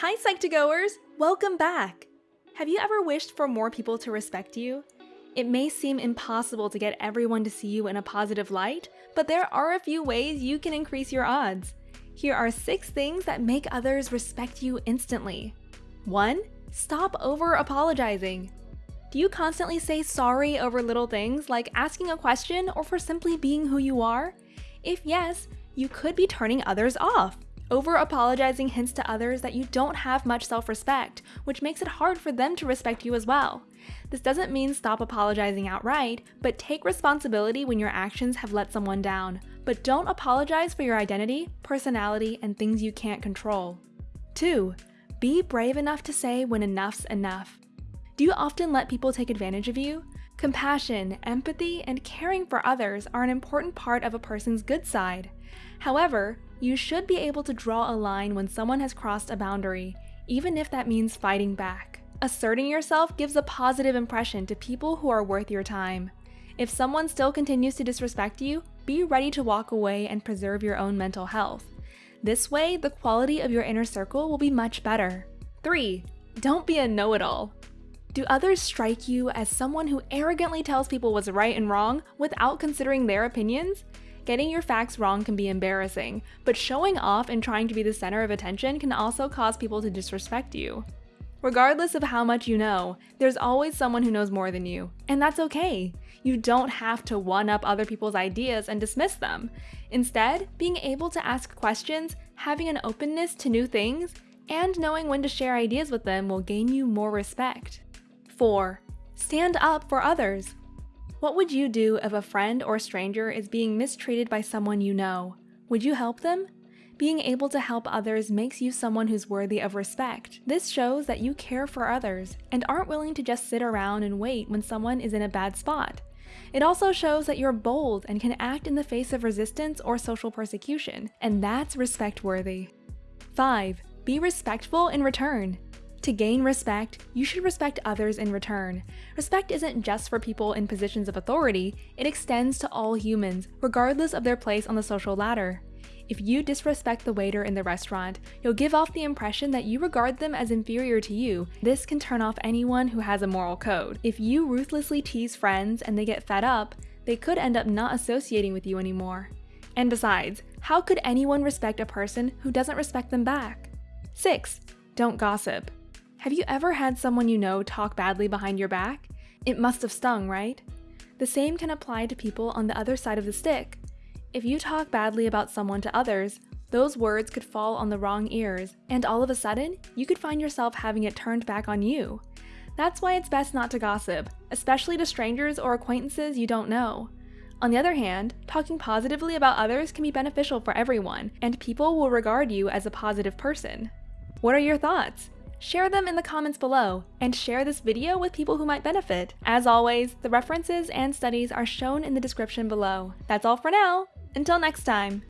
Hi, Psych2Goers! Welcome back! Have you ever wished for more people to respect you? It may seem impossible to get everyone to see you in a positive light, but there are a few ways you can increase your odds. Here are 6 things that make others respect you instantly. 1. Stop over apologizing. Do you constantly say sorry over little things like asking a question or for simply being who you are? If yes, you could be turning others off. Over apologizing hints to others that you don't have much self respect, which makes it hard for them to respect you as well. This doesn't mean stop apologizing outright, but take responsibility when your actions have let someone down. But don't apologize for your identity, personality, and things you can't control. 2. Be brave enough to say when enough's enough. Do you often let people take advantage of you? Compassion, empathy, and caring for others are an important part of a person's good side. However, you should be able to draw a line when someone has crossed a boundary, even if that means fighting back. Asserting yourself gives a positive impression to people who are worth your time. If someone still continues to disrespect you, be ready to walk away and preserve your own mental health. This way, the quality of your inner circle will be much better. 3. Don't be a know-it-all. Do others strike you as someone who arrogantly tells people what's right and wrong without considering their opinions? Getting your facts wrong can be embarrassing, but showing off and trying to be the center of attention can also cause people to disrespect you. Regardless of how much you know, there's always someone who knows more than you, and that's okay. You don't have to one up other people's ideas and dismiss them. Instead, being able to ask questions, having an openness to new things, and knowing when to share ideas with them will gain you more respect. 4. Stand up for others. What would you do if a friend or stranger is being mistreated by someone you know? Would you help them? Being able to help others makes you someone who's worthy of respect. This shows that you care for others and aren't willing to just sit around and wait when someone is in a bad spot. It also shows that you're bold and can act in the face of resistance or social persecution, and that's respect worthy. 5. Be respectful in return. To gain respect, you should respect others in return. Respect isn't just for people in positions of authority, it extends to all humans, regardless of their place on the social ladder. If you disrespect the waiter in the restaurant, you'll give off the impression that you regard them as inferior to you. This can turn off anyone who has a moral code. If you ruthlessly tease friends and they get fed up, they could end up not associating with you anymore. And besides, how could anyone respect a person who doesn't respect them back? 6. Don't gossip. Have you ever had someone you know talk badly behind your back? It must have stung, right? The same can apply to people on the other side of the stick. If you talk badly about someone to others, those words could fall on the wrong ears, and all of a sudden, you could find yourself having it turned back on you. That's why it's best not to gossip, especially to strangers or acquaintances you don't know. On the other hand, talking positively about others can be beneficial for everyone, and people will regard you as a positive person. What are your thoughts? Share them in the comments below, and share this video with people who might benefit. As always, the references and studies are shown in the description below. That's all for now! Until next time!